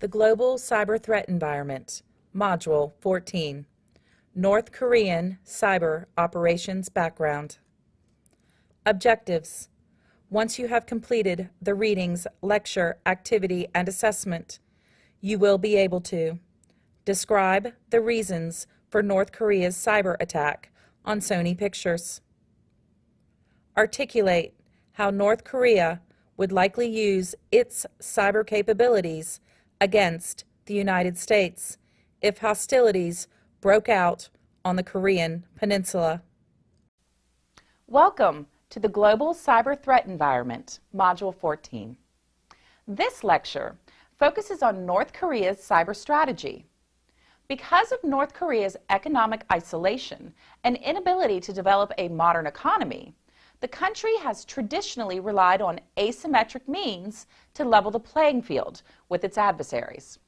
The Global Cyber Threat Environment, Module 14, North Korean Cyber Operations Background. Objectives. Once you have completed the readings, lecture, activity, and assessment, you will be able to describe the reasons for North Korea's cyber attack on Sony Pictures, articulate how North Korea would likely use its cyber capabilities against the United States if hostilities broke out on the Korean Peninsula. Welcome to the Global Cyber Threat Environment, Module 14. This lecture focuses on North Korea's cyber strategy. Because of North Korea's economic isolation and inability to develop a modern economy, the country has traditionally relied on asymmetric means to level the playing field with its adversaries.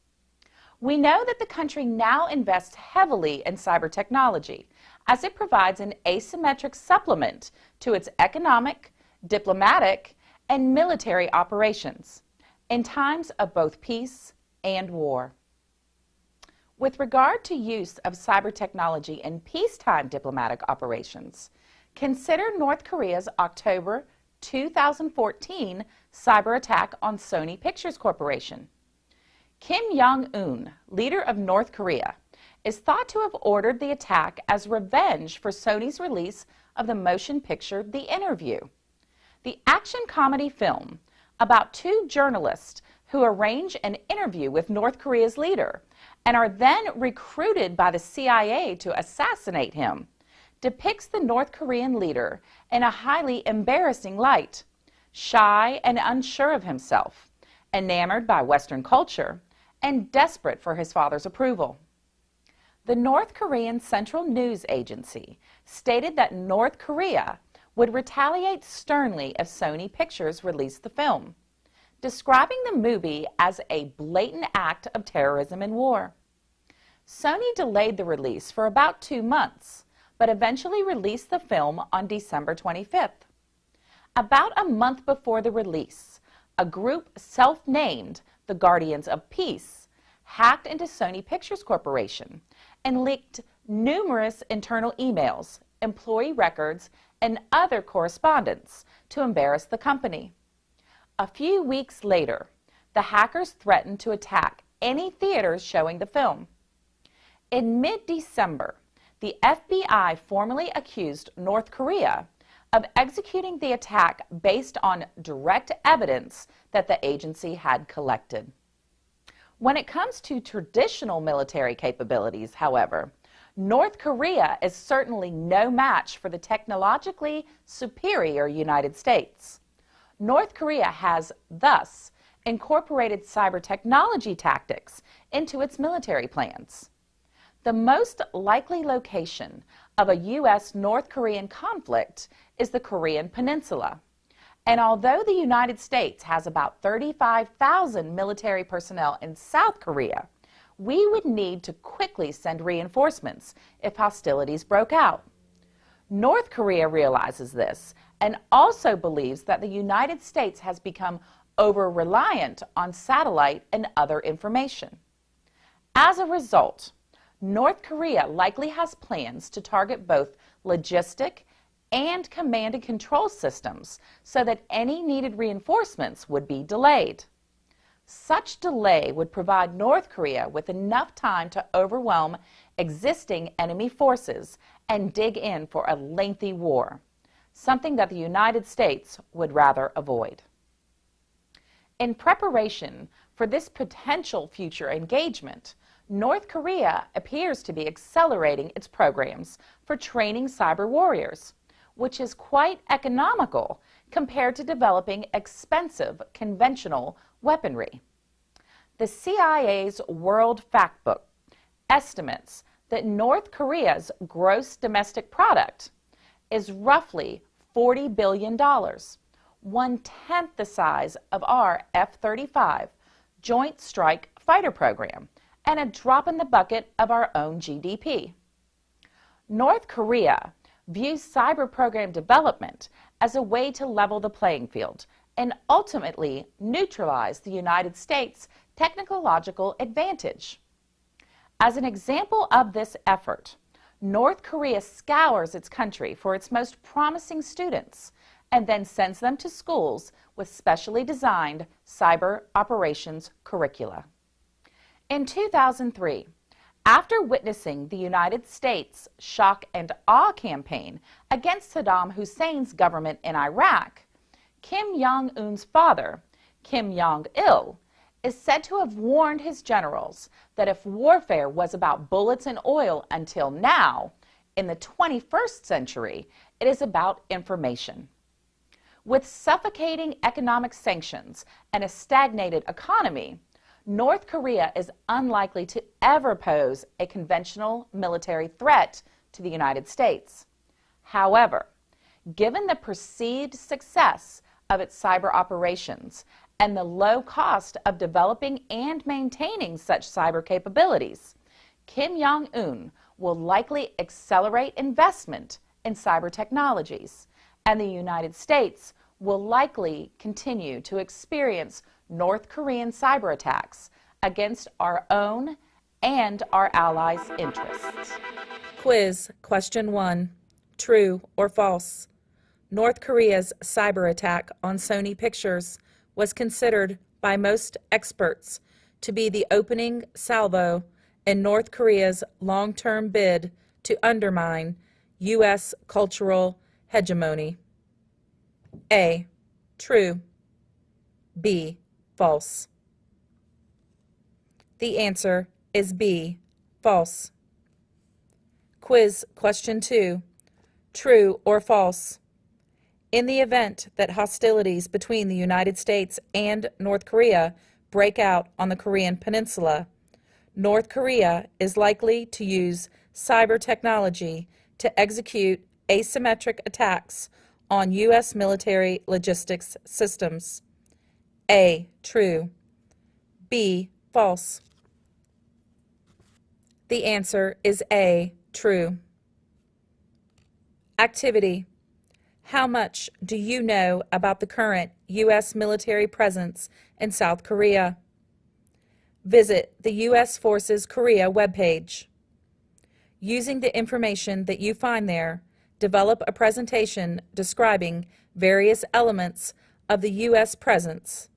We know that the country now invests heavily in cyber technology as it provides an asymmetric supplement to its economic, diplomatic, and military operations in times of both peace and war. With regard to use of cyber technology in peacetime diplomatic operations, Consider North Korea's October 2014 cyber attack on Sony Pictures Corporation. Kim Jong-un, leader of North Korea, is thought to have ordered the attack as revenge for Sony's release of the motion picture The Interview. The action comedy film about two journalists who arrange an interview with North Korea's leader and are then recruited by the CIA to assassinate him depicts the North Korean leader in a highly embarrassing light, shy and unsure of himself, enamored by Western culture, and desperate for his father's approval. The North Korean Central News Agency stated that North Korea would retaliate sternly if Sony Pictures released the film, describing the movie as a blatant act of terrorism and war. Sony delayed the release for about two months, but eventually released the film on December 25th. About a month before the release, a group self-named the Guardians of Peace hacked into Sony Pictures Corporation and leaked numerous internal emails, employee records, and other correspondence to embarrass the company. A few weeks later, the hackers threatened to attack any theaters showing the film. In mid-December, the FBI formally accused North Korea of executing the attack based on direct evidence that the agency had collected. When it comes to traditional military capabilities, however, North Korea is certainly no match for the technologically superior United States. North Korea has thus incorporated cyber technology tactics into its military plans. The most likely location of a U.S. North Korean conflict is the Korean Peninsula. And although the United States has about 35,000 military personnel in South Korea, we would need to quickly send reinforcements if hostilities broke out. North Korea realizes this and also believes that the United States has become over-reliant on satellite and other information. As a result, North Korea likely has plans to target both logistic and command and control systems so that any needed reinforcements would be delayed. Such delay would provide North Korea with enough time to overwhelm existing enemy forces and dig in for a lengthy war, something that the United States would rather avoid. In preparation for this potential future engagement, North Korea appears to be accelerating its programs for training cyber warriors, which is quite economical compared to developing expensive conventional weaponry. The CIA's World Factbook estimates that North Korea's gross domestic product is roughly $40 billion, one-tenth the size of our F-35 Joint Strike Fighter program, and a drop in the bucket of our own GDP. North Korea views cyber program development as a way to level the playing field and ultimately neutralize the United States' technological advantage. As an example of this effort, North Korea scours its country for its most promising students and then sends them to schools with specially designed cyber operations curricula. In 2003, after witnessing the United States' shock and awe campaign against Saddam Hussein's government in Iraq, Kim Jong un's father, Kim Jong il, is said to have warned his generals that if warfare was about bullets and oil until now, in the 21st century, it is about information. With suffocating economic sanctions and a stagnated economy, North Korea is unlikely to ever pose a conventional military threat to the United States. However, given the perceived success of its cyber operations and the low cost of developing and maintaining such cyber capabilities, Kim Jong un will likely accelerate investment in cyber technologies, and the United States will likely continue to experience North Korean cyber attacks against our own and our allies' interests. Quiz Question 1 True or false? North Korea's cyber attack on Sony Pictures was considered by most experts to be the opening salvo in North Korea's long term bid to undermine U.S. cultural hegemony. A. True. B. False. The answer is B. False. Quiz question 2. True or false? In the event that hostilities between the United States and North Korea break out on the Korean Peninsula, North Korea is likely to use cyber technology to execute asymmetric attacks on U.S. military logistics systems. A. True. B. False. The answer is A. True. Activity. How much do you know about the current U.S. military presence in South Korea? Visit the U.S. Forces Korea webpage. Using the information that you find there, develop a presentation describing various elements of the U.S. presence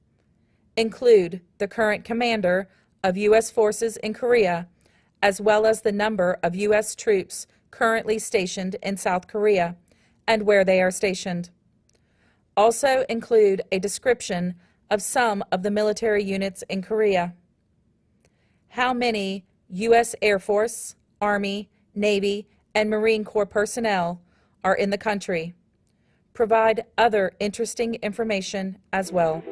include the current commander of U.S. forces in Korea, as well as the number of U.S. troops currently stationed in South Korea and where they are stationed. Also include a description of some of the military units in Korea. How many U.S. Air Force, Army, Navy, and Marine Corps personnel are in the country. Provide other interesting information as well.